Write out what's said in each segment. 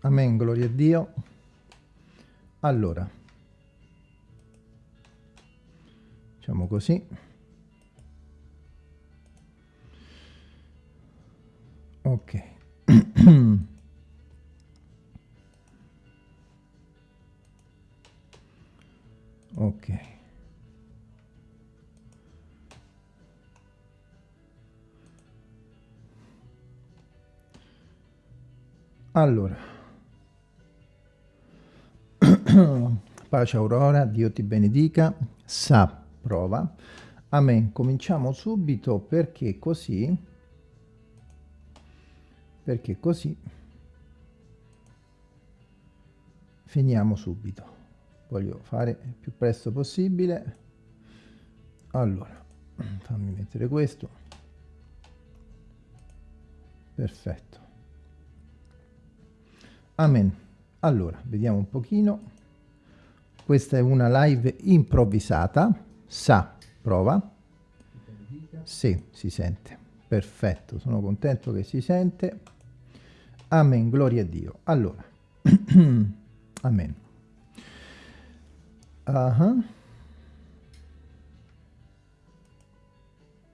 Amen, gloria a Dio. Allora, facciamo così. Ok. ok. Allora. Pace Aurora, Dio ti benedica. Sa, prova. Amen. Cominciamo subito perché così, perché così finiamo subito. Voglio fare il più presto possibile. Allora, fammi mettere questo. Perfetto. Amen. Allora, vediamo un pochino. Questa è una live improvvisata. Sa, prova. Sì, si sente. Perfetto, sono contento che si sente. Amen, gloria a Dio. Allora, amen. Uh -huh.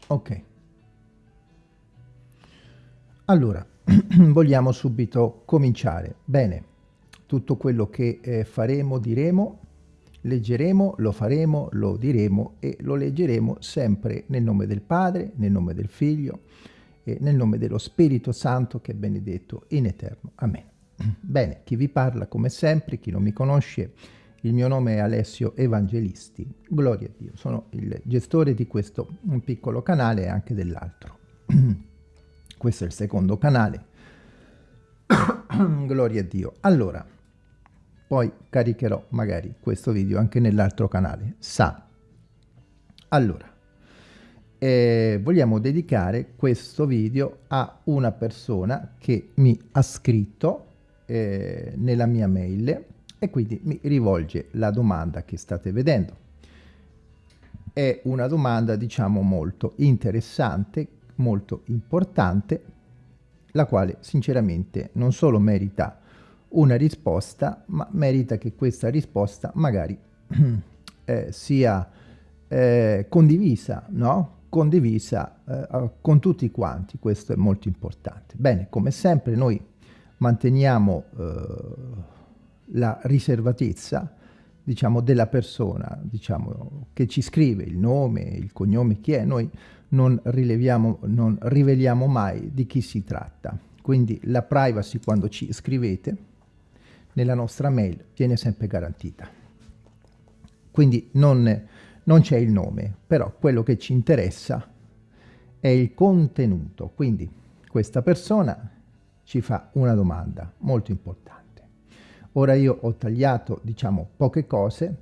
Ok. Allora, vogliamo subito cominciare. Bene, tutto quello che eh, faremo, diremo, leggeremo, lo faremo, lo diremo e lo leggeremo sempre nel nome del Padre, nel nome del Figlio e nel nome dello Spirito Santo che è benedetto in eterno. Amen. Bene, chi vi parla come sempre, chi non mi conosce, il mio nome è Alessio Evangelisti. Gloria a Dio, sono il gestore di questo piccolo canale e anche dell'altro. questo è il secondo canale. Gloria a Dio. Allora, poi caricherò magari questo video anche nell'altro canale, sa. Allora, eh, vogliamo dedicare questo video a una persona che mi ha scritto eh, nella mia mail e quindi mi rivolge la domanda che state vedendo. È una domanda diciamo molto interessante, molto importante, la quale sinceramente non solo merita una risposta, ma merita che questa risposta magari eh, sia eh, condivisa, no? Condivisa eh, con tutti quanti, questo è molto importante. Bene, come sempre noi manteniamo eh, la riservatezza, diciamo, della persona, diciamo, che ci scrive il nome, il cognome, chi è, noi non rileviamo, non riveliamo mai di chi si tratta. Quindi la privacy quando ci scrivete nella nostra mail viene sempre garantita. Quindi non, non c'è il nome, però quello che ci interessa è il contenuto. Quindi questa persona ci fa una domanda molto importante. Ora io ho tagliato, diciamo, poche cose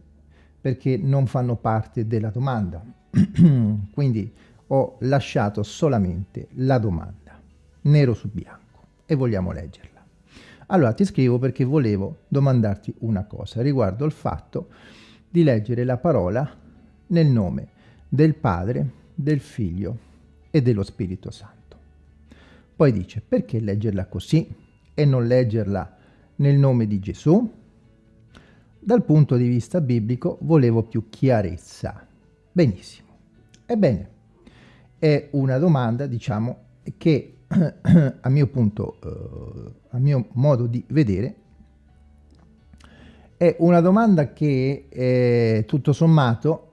perché non fanno parte della domanda. Quindi ho lasciato solamente la domanda, nero su bianco, e vogliamo leggerla. Allora ti scrivo perché volevo domandarti una cosa riguardo il fatto di leggere la parola nel nome del Padre, del Figlio e dello Spirito Santo. Poi dice, perché leggerla così e non leggerla nel nome di Gesù? Dal punto di vista biblico volevo più chiarezza. Benissimo. Ebbene, è una domanda, diciamo, che a mio punto, uh, a mio modo di vedere, è una domanda che eh, tutto sommato,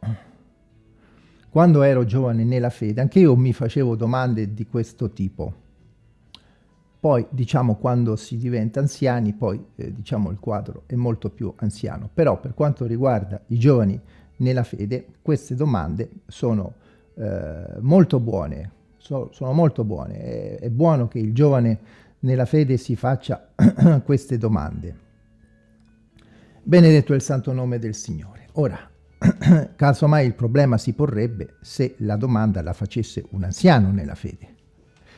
quando ero giovane nella fede, anche io mi facevo domande di questo tipo. Poi, diciamo, quando si diventa anziani, poi, eh, diciamo, il quadro è molto più anziano. Però, per quanto riguarda i giovani nella fede, queste domande sono eh, molto buone, so, sono molto buone. È, è buono che il giovane nella fede si faccia queste domande. Benedetto è il santo nome del Signore. Ora, casomai il problema si porrebbe se la domanda la facesse un anziano nella fede.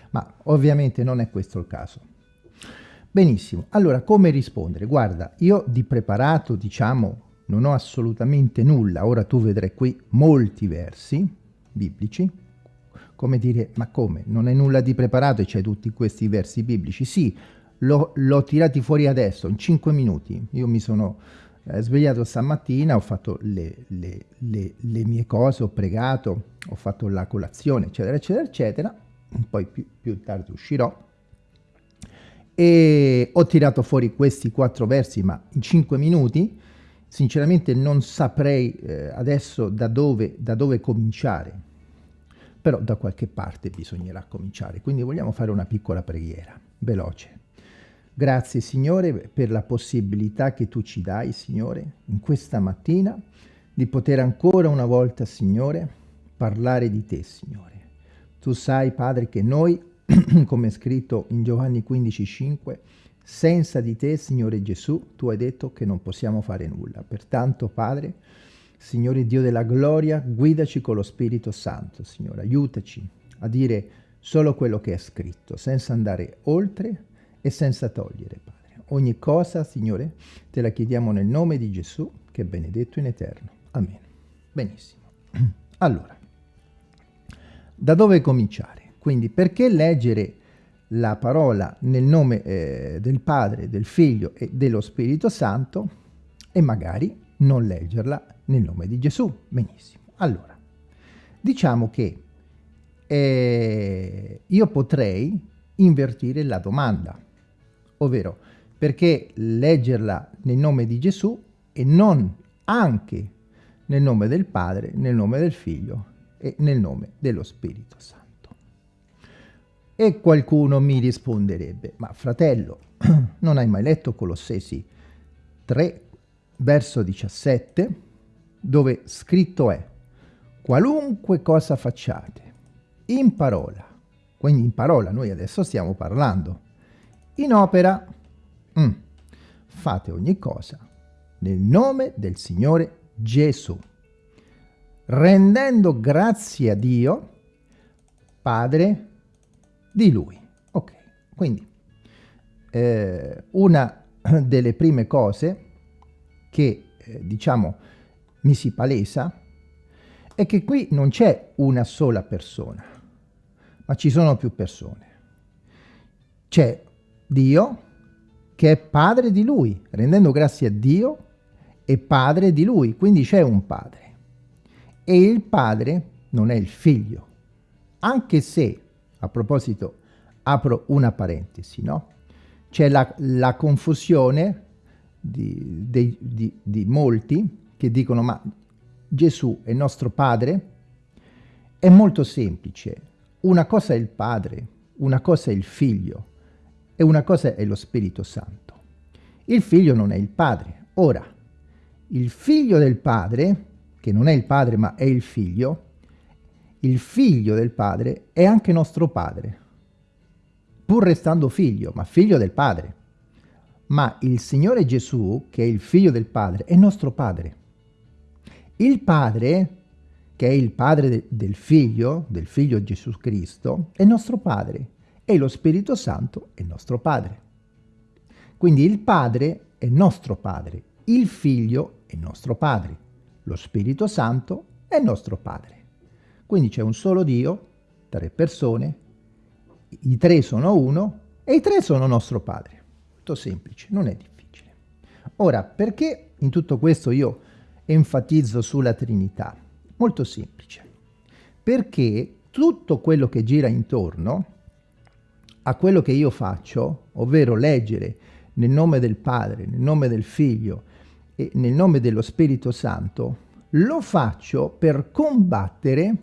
Ma ovviamente non è questo il caso. Benissimo, allora come rispondere? Guarda, io di preparato, diciamo, non ho assolutamente nulla. Ora tu vedrai qui molti versi biblici, come dire, ma come? Non è nulla di preparato e c'è tutti questi versi biblici? Sì, l'ho tirati fuori adesso, in 5 minuti. Io mi sono eh, svegliato stamattina, ho fatto le, le, le, le, mie cose, ho pregato, ho fatto la colazione, eccetera, eccetera, eccetera. Poi più, più tardi uscirò. E ho tirato fuori questi quattro versi, ma in 5 minuti. Sinceramente non saprei eh, adesso da dove, da dove cominciare, però da qualche parte bisognerà cominciare. Quindi vogliamo fare una piccola preghiera, veloce. Grazie Signore per la possibilità che tu ci dai, Signore, in questa mattina, di poter ancora una volta, Signore, parlare di te, Signore. Tu sai, Padre, che noi, come è scritto in Giovanni 15,5, senza di te, Signore Gesù, tu hai detto che non possiamo fare nulla. Pertanto, Padre, Signore Dio della gloria, guidaci con lo Spirito Santo, Signore. Aiutaci a dire solo quello che è scritto, senza andare oltre, e senza togliere, Padre. Ogni cosa, Signore, te la chiediamo nel nome di Gesù, che è benedetto in eterno. Amen. Benissimo. Allora, da dove cominciare? Quindi, perché leggere la parola nel nome eh, del Padre, del Figlio e dello Spirito Santo e magari non leggerla nel nome di Gesù? Benissimo. Allora, diciamo che eh, io potrei invertire la domanda ovvero perché leggerla nel nome di Gesù e non anche nel nome del Padre, nel nome del Figlio e nel nome dello Spirito Santo. E qualcuno mi risponderebbe, ma fratello, non hai mai letto Colossesi 3, verso 17, dove scritto è, qualunque cosa facciate, in parola, quindi in parola noi adesso stiamo parlando, in opera. Mm. Fate ogni cosa nel nome del Signore Gesù, rendendo grazie a Dio, Padre di Lui. Ok, quindi eh, una delle prime cose che, eh, diciamo, mi si palesa è che qui non c'è una sola persona, ma ci sono più persone. C'è Dio che è padre di lui, rendendo grazie a Dio è padre di lui, quindi c'è un padre. E il padre non è il figlio, anche se, a proposito, apro una parentesi, no? C'è la, la, confusione di, di, di, di molti che dicono ma Gesù è nostro padre? È molto semplice. Una cosa è il padre, una cosa è il figlio e una cosa è lo Spirito Santo. Il figlio non è il padre. Ora, il figlio del padre, che non è il padre ma è il figlio, il figlio del padre è anche nostro padre, pur restando figlio, ma figlio del padre. Ma il Signore Gesù, che è il figlio del padre, è nostro padre. Il padre, che è il padre de del figlio, del figlio Gesù Cristo, è nostro padre e lo Spirito Santo è nostro Padre. Quindi il Padre è nostro Padre, il Figlio è nostro Padre, lo Spirito Santo è nostro Padre. Quindi c'è un solo Dio, tre persone, i tre sono uno e i tre sono nostro Padre. Molto semplice, non è difficile. Ora, perché in tutto questo io enfatizzo sulla Trinità? Molto semplice. Perché tutto quello che gira intorno a quello che io faccio, ovvero leggere nel nome del Padre, nel nome del Figlio e nel nome dello Spirito Santo, lo faccio per combattere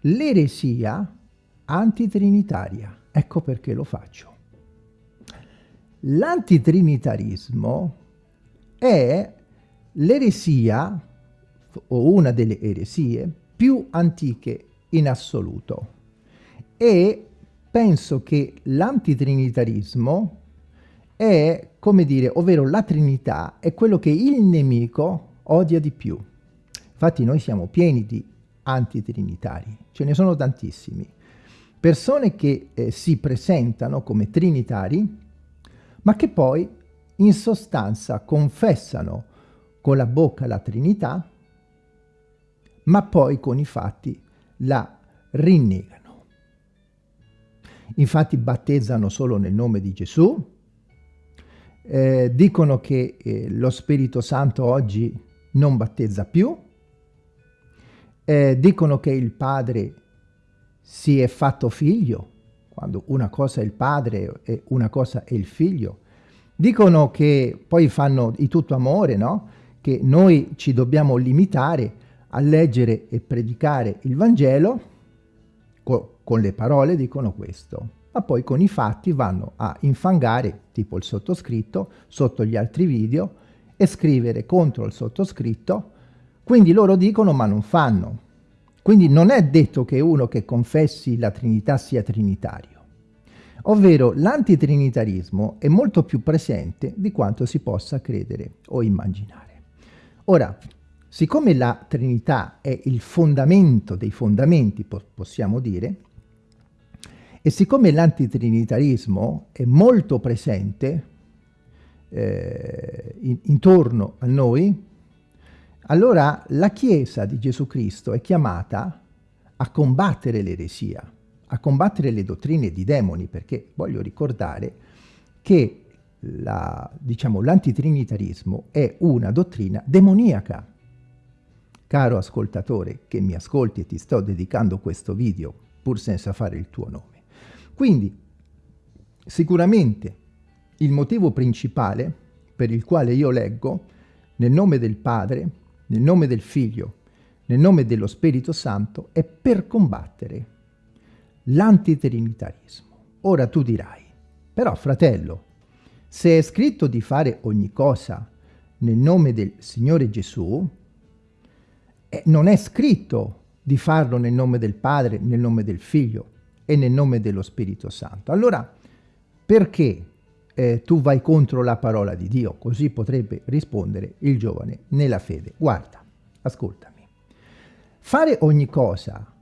l'eresia antitrinitaria. Ecco perché lo faccio. L'antitrinitarismo è l'eresia, o una delle eresie, più antiche in assoluto e penso che l'antitrinitarismo è, come dire, ovvero la Trinità è quello che il nemico odia di più. Infatti noi siamo pieni di antitrinitari, ce ne sono tantissimi. Persone che eh, si presentano come trinitari, ma che poi in sostanza confessano con la bocca la Trinità, ma poi con i fatti la rinnegano. Infatti battezzano solo nel nome di Gesù, eh, dicono che eh, lo Spirito Santo oggi non battezza più, eh, dicono che il Padre si è fatto figlio, quando una cosa è il Padre e una cosa è il Figlio. Dicono che poi fanno di tutto amore, no? Che noi ci dobbiamo limitare a leggere e predicare il Vangelo, co con le parole dicono questo, ma poi con i fatti vanno a infangare, tipo il sottoscritto, sotto gli altri video, e scrivere contro il sottoscritto, quindi loro dicono ma non fanno. Quindi non è detto che uno che confessi la Trinità sia trinitario. Ovvero l'antitrinitarismo è molto più presente di quanto si possa credere o immaginare. Ora, siccome la Trinità è il fondamento dei fondamenti, possiamo dire, e siccome l'antitrinitarismo è molto presente eh, in, intorno a noi, allora la Chiesa di Gesù Cristo è chiamata a combattere l'eresia, a combattere le dottrine di demoni, perché voglio ricordare che l'antitrinitarismo diciamo, è una dottrina demoniaca. Caro ascoltatore che mi ascolti e ti sto dedicando questo video, pur senza fare il tuo nome. Quindi, sicuramente, il motivo principale per il quale io leggo nel nome del Padre, nel nome del Figlio, nel nome dello Spirito Santo, è per combattere l'antitrinitarismo. Ora tu dirai, però fratello, se è scritto di fare ogni cosa nel nome del Signore Gesù, eh, non è scritto di farlo nel nome del Padre, nel nome del Figlio e nel nome dello Spirito Santo. Allora, perché eh, tu vai contro la parola di Dio? Così potrebbe rispondere il giovane nella fede. Guarda, ascoltami. Fare ogni cosa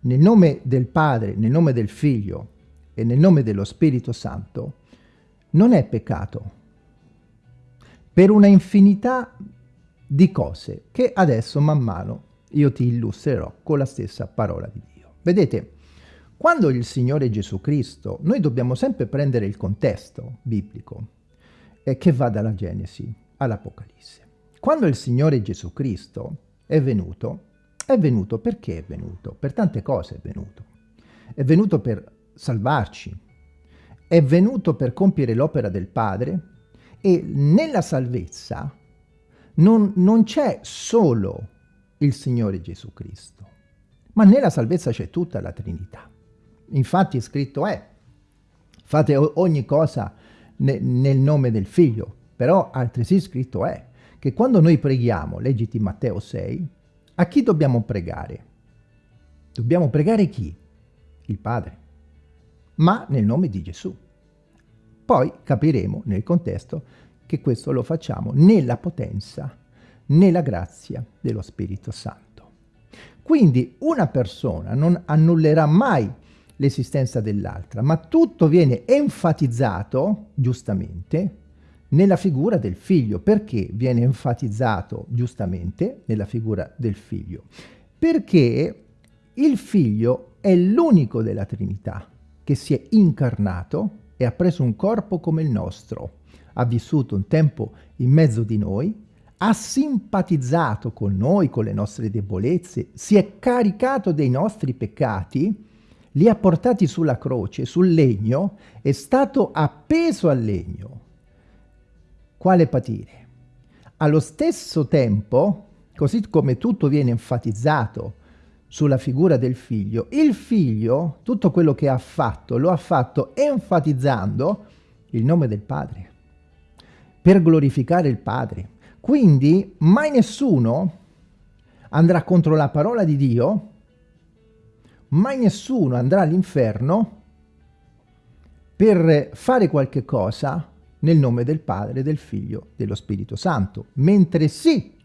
nel nome del Padre, nel nome del Figlio e nel nome dello Spirito Santo, non è peccato. Per una infinità di cose che adesso man mano io ti illustrerò con la stessa parola di Dio. Vedete, quando il Signore Gesù Cristo, noi dobbiamo sempre prendere il contesto biblico eh, che va dalla Genesi all'Apocalisse. Quando il Signore Gesù Cristo è venuto, è venuto perché è venuto? Per tante cose è venuto. È venuto per salvarci, è venuto per compiere l'opera del Padre e nella salvezza non, non c'è solo il Signore Gesù Cristo, ma nella salvezza c'è tutta la Trinità. Infatti scritto è, fate ogni cosa ne, nel nome del Figlio, però altresì scritto è che quando noi preghiamo, leggiti Matteo 6, a chi dobbiamo pregare? Dobbiamo pregare chi? Il Padre, ma nel nome di Gesù. Poi capiremo nel contesto che questo lo facciamo nella potenza, nella grazia dello Spirito Santo. Quindi una persona non annullerà mai l'esistenza dell'altra, ma tutto viene enfatizzato, giustamente, nella figura del figlio. Perché viene enfatizzato giustamente nella figura del figlio? Perché il figlio è l'unico della Trinità che si è incarnato e ha preso un corpo come il nostro, ha vissuto un tempo in mezzo di noi, ha simpatizzato con noi, con le nostre debolezze, si è caricato dei nostri peccati, li ha portati sulla croce, sul legno, è stato appeso al legno, quale patire? Allo stesso tempo, così come tutto viene enfatizzato sulla figura del figlio, il figlio, tutto quello che ha fatto, lo ha fatto enfatizzando il nome del padre, per glorificare il padre. Quindi mai nessuno andrà contro la parola di Dio, mai nessuno andrà all'inferno per fare qualche cosa nel nome del Padre, del Figlio, dello Spirito Santo, mentre sì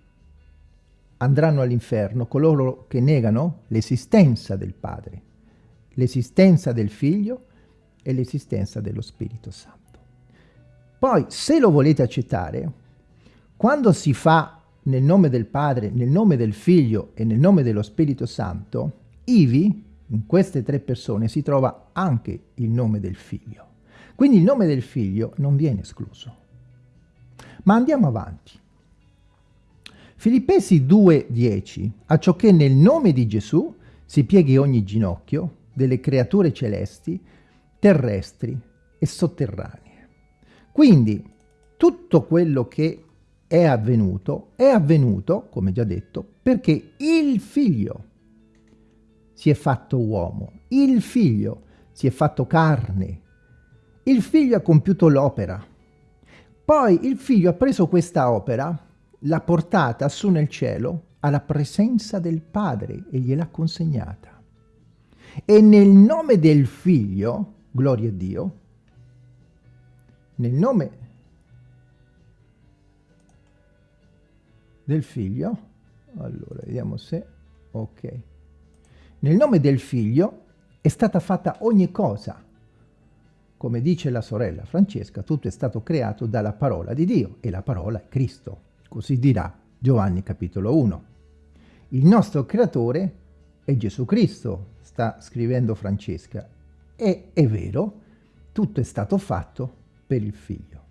andranno all'inferno coloro che negano l'esistenza del Padre, l'esistenza del Figlio e l'esistenza dello Spirito Santo. Poi, se lo volete accettare, quando si fa nel nome del Padre, nel nome del Figlio e nel nome dello Spirito Santo, ivi, in queste tre persone, si trova anche il nome del Figlio. Quindi il nome del figlio non viene escluso. Ma andiamo avanti. Filippesi 2,10 A ciò che nel nome di Gesù si pieghi ogni ginocchio delle creature celesti, terrestri e sotterranee. Quindi tutto quello che è avvenuto, è avvenuto, come già detto, perché il figlio si è fatto uomo, il figlio si è fatto carne, il figlio ha compiuto l'opera. Poi il figlio ha preso questa opera l'ha portata su nel cielo alla presenza del Padre e gliel'ha consegnata. E nel nome del Figlio, gloria a Dio, nel nome del Figlio, allora vediamo se, ok, nel nome del Figlio è stata fatta ogni cosa. Come dice la sorella Francesca, tutto è stato creato dalla parola di Dio e la parola è Cristo. Così dirà Giovanni capitolo 1. Il nostro creatore è Gesù Cristo, sta scrivendo Francesca. E è vero, tutto è stato fatto per il figlio.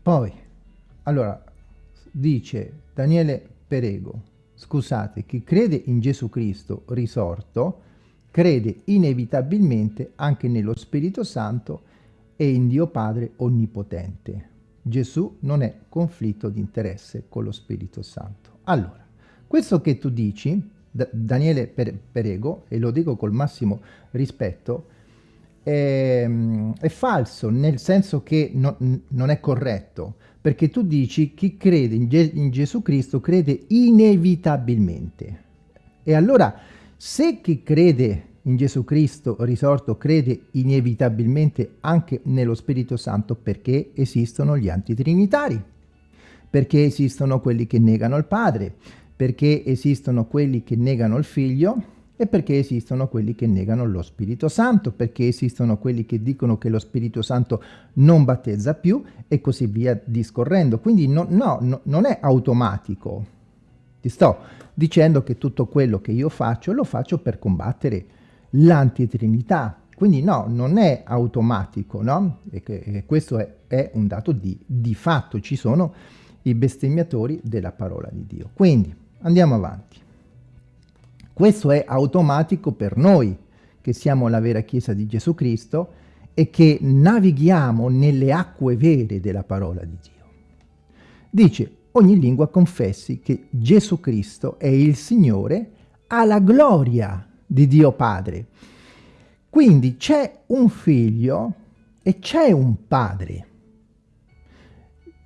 Poi, allora, dice Daniele Perego, scusate, chi crede in Gesù Cristo risorto, crede inevitabilmente anche nello Spirito Santo e in Dio Padre Onnipotente. Gesù non è conflitto di interesse con lo Spirito Santo. Allora, questo che tu dici, Daniele Perego, e lo dico col massimo rispetto, è, è falso, nel senso che no, non è corretto, perché tu dici chi crede in, Ge in Gesù Cristo crede inevitabilmente. E allora se chi crede in Gesù Cristo risorto crede inevitabilmente anche nello Spirito Santo perché esistono gli antitrinitari, perché esistono quelli che negano il Padre, perché esistono quelli che negano il Figlio? E perché esistono quelli che negano lo Spirito Santo, perché esistono quelli che dicono che lo Spirito Santo non battezza più? E così via discorrendo. Quindi no, no, no non è automatico. Ti sto dicendo che tutto quello che io faccio lo faccio per combattere l'antitrinità. Quindi no, non è automatico, no? E, e questo è, è, un dato di, di fatto, ci sono i bestemmiatori della parola di Dio. Quindi andiamo avanti. Questo è automatico per noi, che siamo la vera Chiesa di Gesù Cristo e che navighiamo nelle acque vere della parola di Dio. Dice, ogni lingua confessi che Gesù Cristo è il Signore alla gloria di Dio Padre. Quindi c'è un figlio e c'è un padre.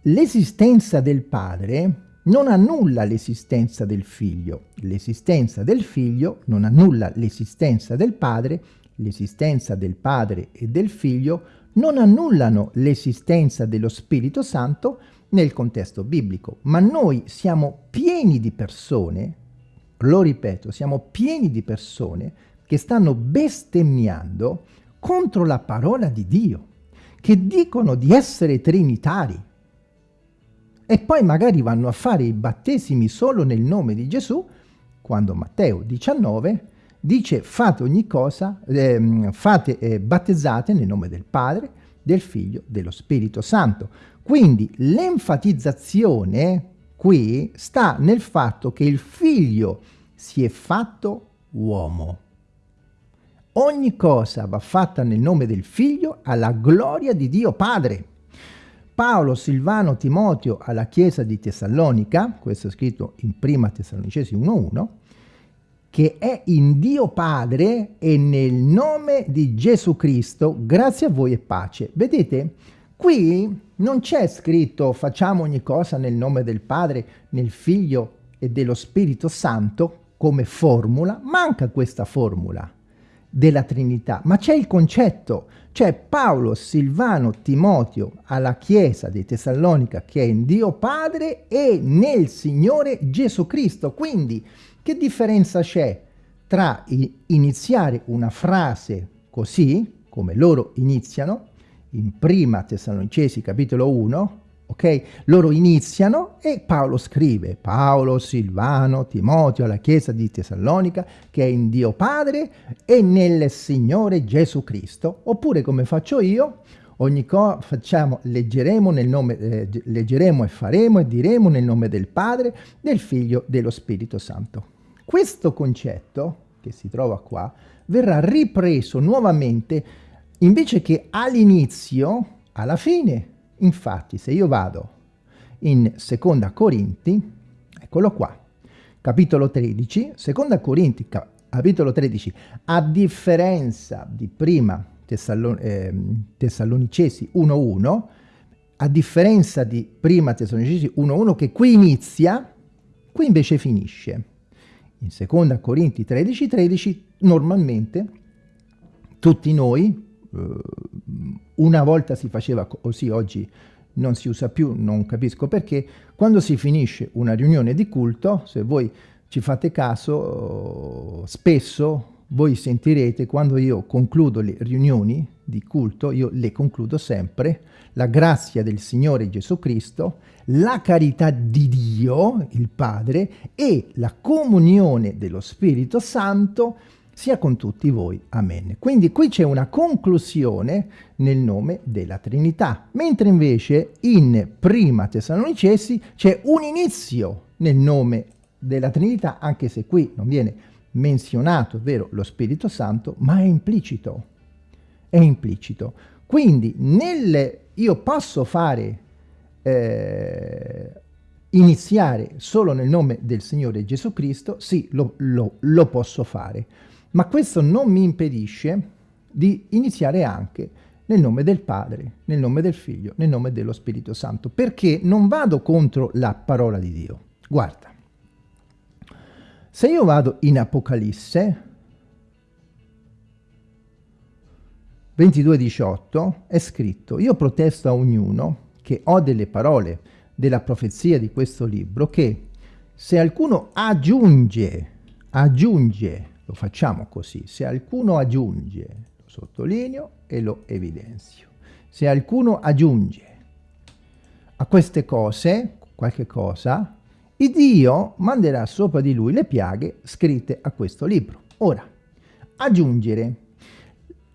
L'esistenza del padre non annulla l'esistenza del figlio. L'esistenza del figlio non annulla l'esistenza del padre. L'esistenza del padre e del figlio non annullano l'esistenza dello Spirito Santo nel contesto biblico, ma noi siamo pieni di persone, lo ripeto, siamo pieni di persone che stanno bestemmiando contro la parola di Dio, che dicono di essere trinitari e poi magari vanno a fare i battesimi solo nel nome di Gesù, quando Matteo 19 dice fate ogni cosa, eh, fate eh, battezzate nel nome del Padre, del Figlio, dello Spirito Santo. Quindi l'enfatizzazione qui sta nel fatto che il figlio si è fatto uomo. Ogni cosa va fatta nel nome del figlio alla gloria di Dio Padre. Paolo, Silvano, Timoteo alla chiesa di Tessalonica, questo è scritto in prima Tessalonicesi 1.1, che è in Dio Padre e nel nome di Gesù Cristo, grazie a voi e pace. Vedete, qui non c'è scritto facciamo ogni cosa nel nome del Padre, nel Figlio e dello Spirito Santo come formula, manca questa formula della Trinità, ma c'è il concetto, c'è Paolo, Silvano, Timoteo alla Chiesa di Tessalonica che è in Dio Padre e nel Signore Gesù Cristo. Quindi che differenza c'è tra iniziare una frase così, come loro iniziano, in prima Tessalonicesi capitolo 1, ok? Loro iniziano e Paolo scrive, Paolo, Silvano, Timoteo, alla chiesa di Tessalonica, che è in Dio Padre e nel Signore Gesù Cristo, oppure come faccio io, ogni facciamo, leggeremo, nel nome, eh, leggeremo e faremo e diremo nel nome del Padre, del Figlio, dello Spirito Santo. Questo concetto, che si trova qua, verrà ripreso nuovamente invece che all'inizio, alla fine. Infatti, se io vado in Seconda Corinti, eccolo qua, capitolo 13, Seconda Corinti, capitolo 13, a differenza di prima Tessallon eh, Tessalonicesi 1.1, a differenza di prima Tessalonicesi 1.1 che qui inizia, qui invece finisce. In seconda Corinti 13.13 13, normalmente tutti noi, una volta si faceva così, oggi non si usa più, non capisco perché, quando si finisce una riunione di culto, se voi ci fate caso, spesso voi sentirete quando io concludo le riunioni di culto, io le concludo sempre, la grazia del Signore Gesù Cristo, la carità di Dio, il Padre, e la comunione dello Spirito Santo sia con tutti voi. Amen. Quindi qui c'è una conclusione nel nome della Trinità, mentre invece in Prima Tessalonicesi c'è un inizio nel nome della Trinità, anche se qui non viene menzionato, ovvero lo Spirito Santo, ma è implicito. È implicito. Quindi nel, io posso fare, eh, iniziare solo nel nome del Signore Gesù Cristo, sì, lo, lo, lo posso fare, ma questo non mi impedisce di iniziare anche nel nome del Padre, nel nome del Figlio, nel nome dello Spirito Santo, perché non vado contro la parola di Dio. Guarda, se io vado in Apocalisse 22.18 è scritto Io protesto a ognuno che ho delle parole della profezia di questo libro che se alcuno aggiunge, aggiunge, lo facciamo così, se alcuno aggiunge, lo sottolineo e lo evidenzio, se alcuno aggiunge a queste cose, qualche cosa, Dio manderà sopra di lui le piaghe scritte a questo libro. Ora, aggiungere.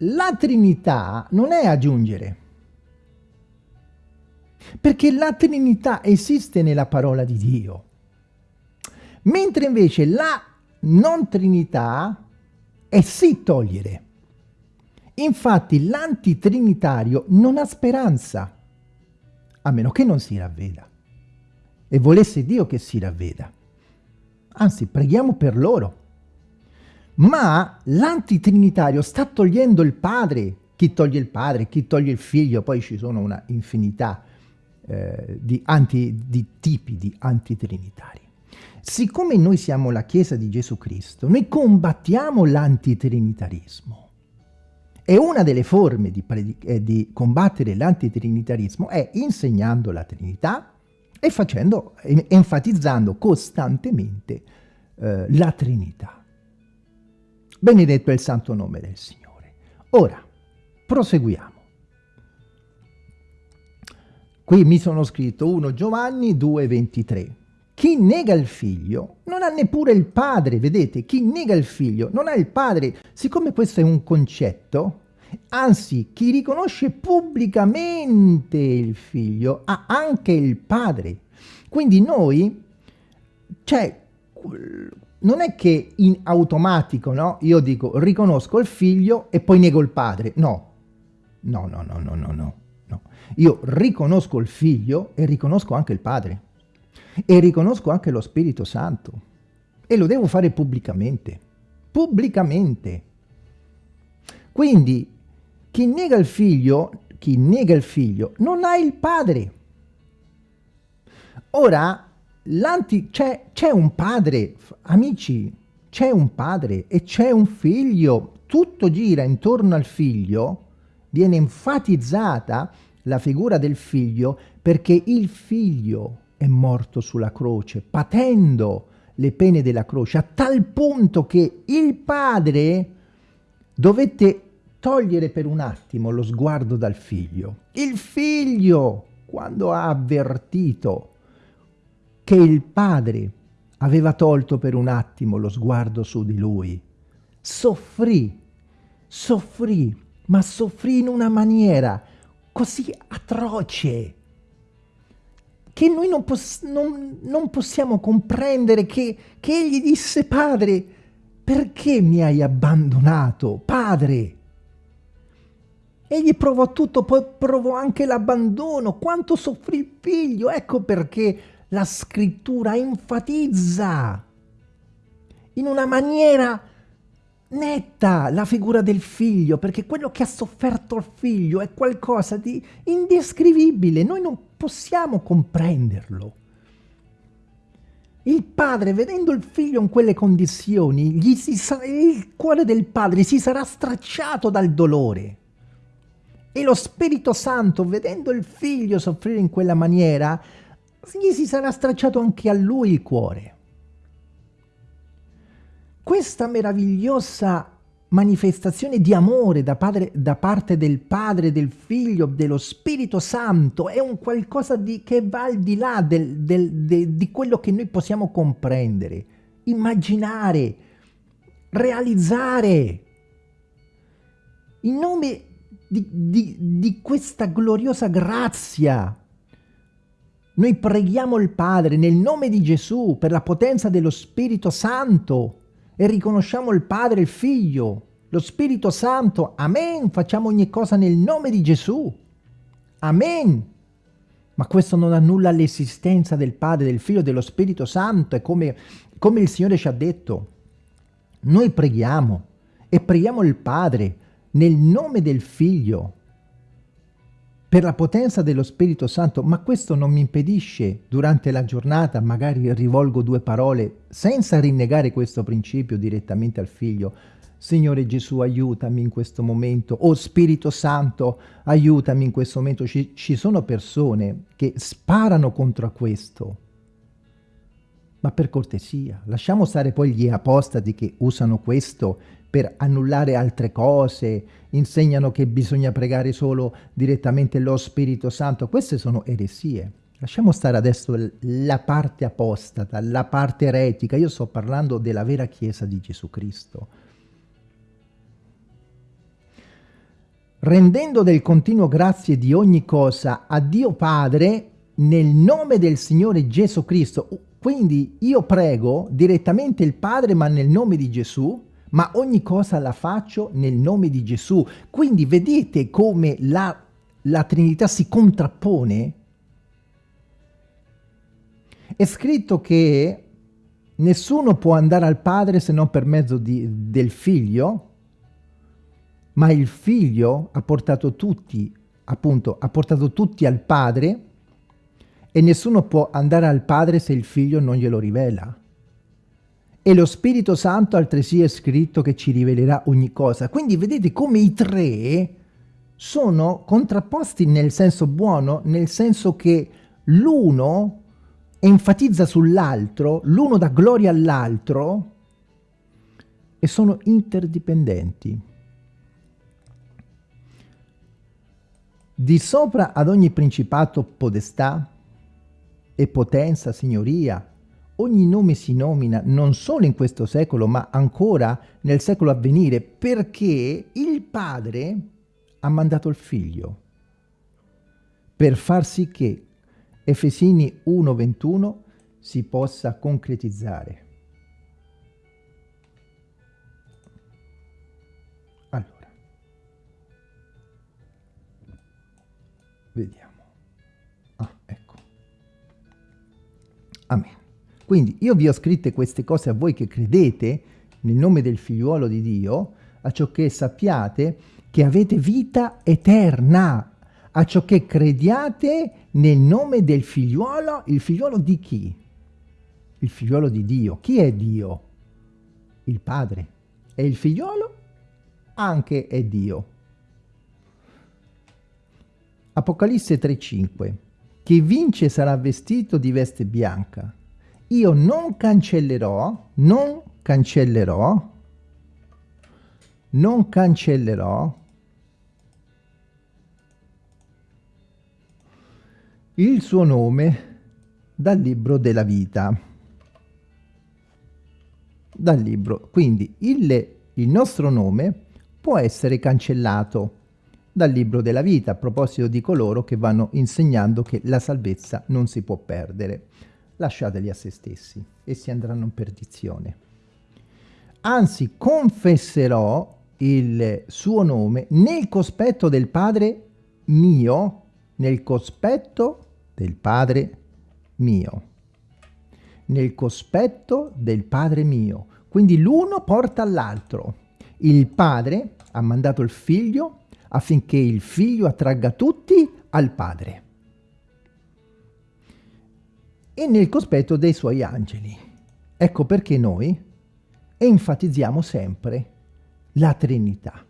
La Trinità non è aggiungere, perché la Trinità esiste nella parola di Dio, mentre invece la non Trinità è sì togliere. Infatti l'antitrinitario non ha speranza, a meno che non si ravveda e volesse Dio che si ravveda. Anzi, preghiamo per loro. Ma l'antitrinitario sta togliendo il padre. Chi toglie il padre, chi toglie il figlio, poi ci sono una infinità eh, di, anti, di tipi di antitrinitari. Siccome noi siamo la Chiesa di Gesù Cristo, noi combattiamo l'antitrinitarismo. E una delle forme di, eh, di combattere l'antitrinitarismo è insegnando la Trinità, e facendo, enfatizzando costantemente eh, la Trinità. Benedetto è il santo nome del Signore. Ora, proseguiamo. Qui mi sono scritto 1 Giovanni 2,23. Chi nega il figlio non ha neppure il padre, vedete? Chi nega il figlio non ha il padre. Siccome questo è un concetto, Anzi, chi riconosce pubblicamente il figlio ha anche il padre. Quindi noi, cioè, non è che in automatico, no? Io dico riconosco il figlio e poi nego il padre. No, no, no, no, no, no, no. Io riconosco il figlio e riconosco anche il padre. E riconosco anche lo Spirito Santo. E lo devo fare pubblicamente. Pubblicamente. Quindi chi nega il figlio, chi nega il figlio, non ha il padre. Ora, c'è un padre, amici, c'è un padre e c'è un figlio, tutto gira intorno al figlio, viene enfatizzata la figura del figlio perché il figlio è morto sulla croce, patendo le pene della croce, a tal punto che il padre dovette togliere per un attimo lo sguardo dal figlio. Il figlio quando ha avvertito che il padre aveva tolto per un attimo lo sguardo su di lui, soffrì, soffrì, ma soffrì in una maniera così atroce che noi non, poss non, non possiamo comprendere che, che egli disse, padre, perché mi hai abbandonato, padre? Egli provò tutto, poi provò anche l'abbandono, quanto soffrì il figlio, ecco perché la scrittura enfatizza in una maniera netta la figura del figlio, perché quello che ha sofferto il figlio è qualcosa di indescrivibile, noi non possiamo comprenderlo. Il padre, vedendo il figlio in quelle condizioni, il cuore del padre si sarà stracciato dal dolore. E lo Spirito Santo, vedendo il figlio soffrire in quella maniera, gli si sarà stracciato anche a lui il cuore. Questa meravigliosa manifestazione di amore da, padre, da, parte del Padre, del Figlio, dello Spirito Santo è un qualcosa di, che va al di là del, del, de, di quello che noi possiamo comprendere, immaginare, realizzare. In nome di, di, di questa gloriosa grazia noi preghiamo il Padre nel nome di Gesù per la potenza dello Spirito Santo e riconosciamo il Padre, il Figlio, lo Spirito Santo. Amen. Facciamo ogni cosa nel nome di Gesù. Amen. Ma questo non annulla l'esistenza del Padre, del Figlio, dello Spirito Santo. È come, come il Signore ci ha detto. Noi preghiamo e preghiamo il Padre nel nome del Figlio per la potenza dello Spirito Santo, ma questo non mi impedisce durante la giornata, magari rivolgo due parole senza rinnegare questo principio direttamente al figlio, Signore Gesù aiutami in questo momento, o oh, Spirito Santo aiutami in questo momento. Ci, ci sono persone che sparano contro questo, ma per cortesia, lasciamo stare poi gli apostati che usano questo per annullare altre cose, insegnano che bisogna pregare solo direttamente lo Spirito Santo. Queste sono eresie. Lasciamo stare adesso la parte apostata, la parte eretica. Io sto parlando della vera Chiesa di Gesù Cristo. Rendendo del continuo grazie di ogni cosa a Dio Padre nel nome del Signore Gesù Cristo. Quindi io prego direttamente il Padre ma nel nome di Gesù ma ogni cosa la faccio nel nome di Gesù. Quindi vedete come la, la Trinità si contrappone? È scritto che nessuno può andare al Padre se non per mezzo di, del Figlio, ma il Figlio ha portato tutti, appunto, ha portato tutti al Padre e nessuno può andare al Padre se il Figlio non glielo rivela. E lo Spirito Santo altresì è scritto che ci rivelerà ogni cosa. Quindi vedete come i tre sono contrapposti nel senso buono, nel senso che l'uno enfatizza sull'altro, l'uno dà gloria all'altro e sono interdipendenti. Di sopra ad ogni principato, podestà e potenza, signoria, ogni nome si nomina non solo in questo secolo, ma ancora nel secolo a venire, perché il Padre ha mandato il Figlio per far sì che Efesini 1.21 si possa concretizzare. Allora, vediamo. Ah, ecco. Amen. Quindi io vi ho scritte queste cose a voi che credete nel nome del figliuolo di Dio, a ciò che sappiate che avete vita eterna, a ciò che crediate nel nome del figliuolo, il figliuolo di chi? Il figliuolo di Dio. Chi è Dio? Il Padre. E il figliuolo? Anche è Dio. Apocalisse 3.5 Chi vince sarà vestito di veste bianca io non cancellerò, non cancellerò, non cancellerò il suo nome dal libro della vita. Dal libro. Quindi il, il nostro nome può essere cancellato dal libro della vita a proposito di coloro che vanno insegnando che la salvezza non si può perdere. Lasciateli a se stessi, essi andranno in perdizione. Anzi, confesserò il suo nome nel cospetto del Padre mio, nel cospetto del Padre mio. Nel cospetto del Padre mio. Quindi l'uno porta all'altro. Il Padre ha mandato il Figlio affinché il Figlio attragga tutti al Padre. E nel cospetto dei suoi angeli. Ecco perché noi enfatizziamo sempre la Trinità.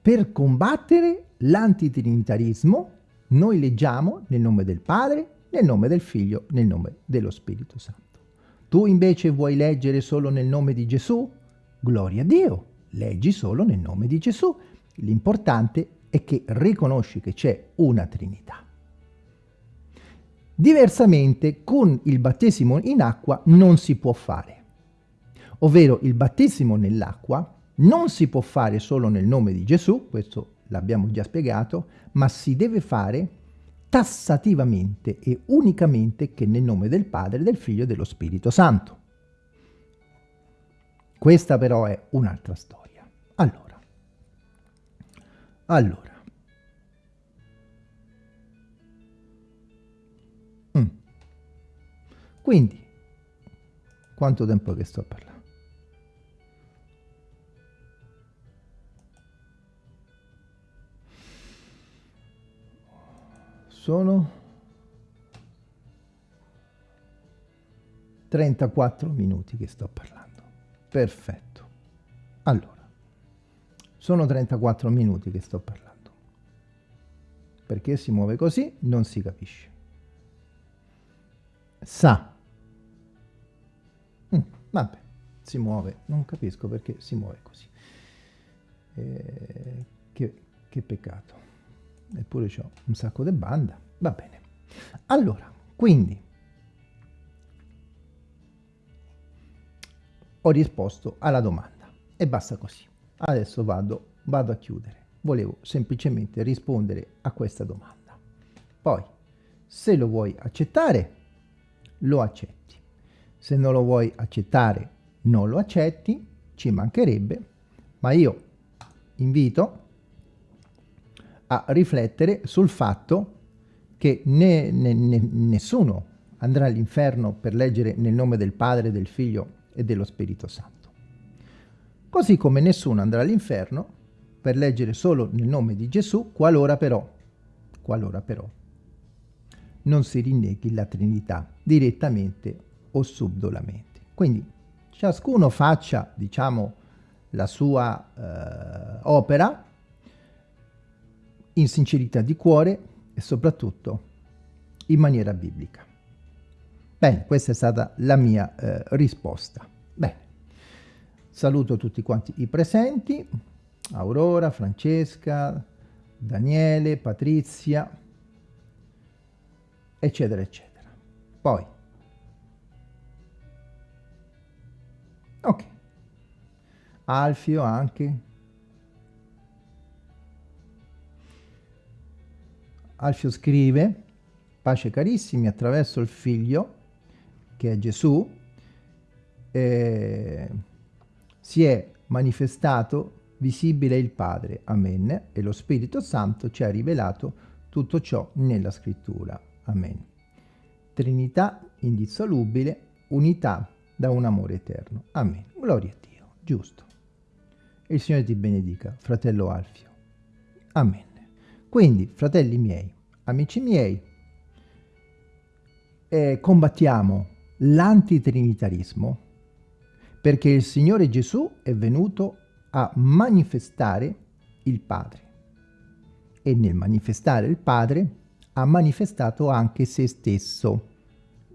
Per combattere l'antitrinitarismo noi leggiamo nel nome del Padre, nel nome del Figlio, nel nome dello Spirito Santo. Tu invece vuoi leggere solo nel nome di Gesù? Gloria a Dio, leggi solo nel nome di Gesù. L'importante è che riconosci che c'è una Trinità. Diversamente, con il battesimo in acqua non si può fare. Ovvero il battesimo nell'acqua non si può fare solo nel nome di Gesù, questo l'abbiamo già spiegato, ma si deve fare tassativamente e unicamente che nel nome del Padre, del Figlio e dello Spirito Santo. Questa però è un'altra storia. Allora, allora, quindi, quanto tempo che sto parlando? sono 34 minuti che sto parlando. Perfetto. Allora, sono 34 minuti che sto parlando. Perché si muove così non si capisce. Sa. Vabbè, si muove. Non capisco perché si muove così. Eh, che, che peccato eppure ho un sacco di banda, va bene. Allora, quindi, ho risposto alla domanda e basta così. Adesso vado, vado a chiudere. Volevo semplicemente rispondere a questa domanda. Poi, se lo vuoi accettare, lo accetti. Se non lo vuoi accettare, non lo accetti, ci mancherebbe, ma io invito a riflettere sul fatto che né, né, né, nessuno andrà all'inferno per leggere nel nome del Padre, del Figlio e dello Spirito Santo. Così come nessuno andrà all'inferno per leggere solo nel nome di Gesù, qualora però, qualora però non si rinneghi la Trinità direttamente o subdolamente. Quindi ciascuno faccia, diciamo, la sua eh, opera in sincerità di cuore e soprattutto in maniera biblica. Bene, questa è stata la mia eh, risposta. Bene, saluto tutti quanti i presenti, Aurora, Francesca, Daniele, Patrizia, eccetera, eccetera. Poi, ok, Alfio anche, Alfio scrive, pace carissimi, attraverso il figlio, che è Gesù, eh, si è manifestato visibile il Padre, amen, e lo Spirito Santo ci ha rivelato tutto ciò nella scrittura, amen. Trinità indissolubile, unità da un amore eterno, amen. Gloria a Dio, giusto. Il Signore ti benedica, fratello Alfio, amen. Quindi, fratelli miei, amici miei, eh, combattiamo l'antitrinitarismo perché il Signore Gesù è venuto a manifestare il Padre e nel manifestare il Padre ha manifestato anche se stesso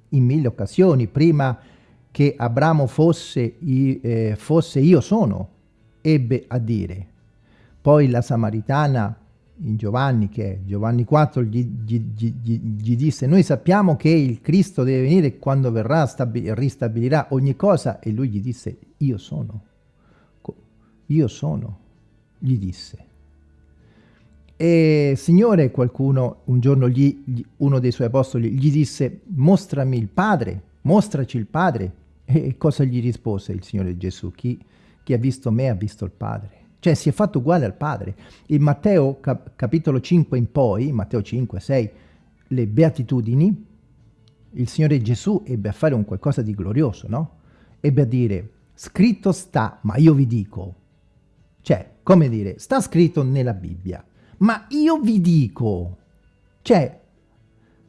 in mille occasioni prima che Abramo fosse, eh, fosse io sono ebbe a dire poi la Samaritana in Giovanni, che Giovanni 4 gli, gli, gli, gli, disse noi sappiamo che il Cristo deve venire quando verrà ristabilirà ogni cosa e lui gli disse io sono, io sono, gli disse. E Signore, qualcuno, un giorno uno dei suoi apostoli gli disse mostrami il Padre, mostraci il Padre. E cosa gli rispose il Signore Gesù? Chi, chi ha visto me ha visto il Padre. Cioè si è fatto uguale al Padre. In Matteo cap capitolo 5 in poi, Matteo 5, 6, le beatitudini, il Signore Gesù ebbe a fare un qualcosa di glorioso, no? Ebbe a dire, scritto sta, ma io vi dico. Cioè, come dire, sta scritto nella Bibbia, ma io vi dico. Cioè,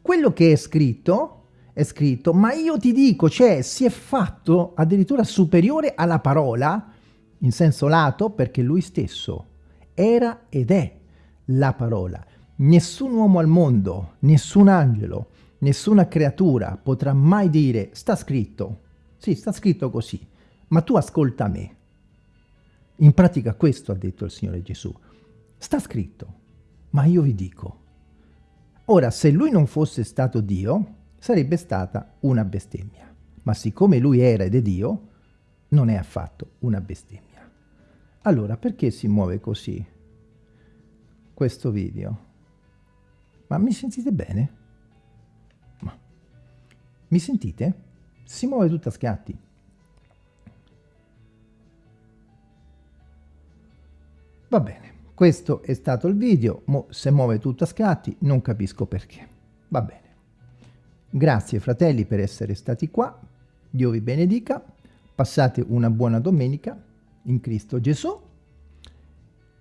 quello che è scritto è scritto, ma io ti dico, cioè si è fatto addirittura superiore alla parola in senso lato perché lui stesso era ed è la parola. Nessun uomo al mondo, nessun angelo, nessuna creatura potrà mai dire sta scritto, sì sta scritto così, ma tu ascolta me. In pratica questo ha detto il Signore Gesù. Sta scritto, ma io vi dico. Ora, se lui non fosse stato Dio, sarebbe stata una bestemmia. Ma siccome lui era ed è Dio, non è affatto una bestemmia. Allora, perché si muove così questo video? Ma mi sentite bene? Ma. Mi sentite? Si muove tutto a scatti. Va bene, questo è stato il video, Mo se muove tutto a scatti non capisco perché. Va bene. Grazie fratelli per essere stati qua, Dio vi benedica, passate una buona domenica in Cristo Gesù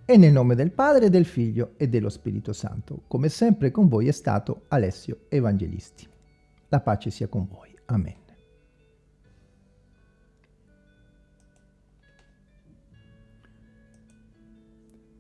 e nel nome del Padre, del Figlio e dello Spirito Santo. Come sempre con voi è stato Alessio Evangelisti. La pace sia con voi. Amen.